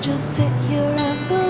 Just sit here and believe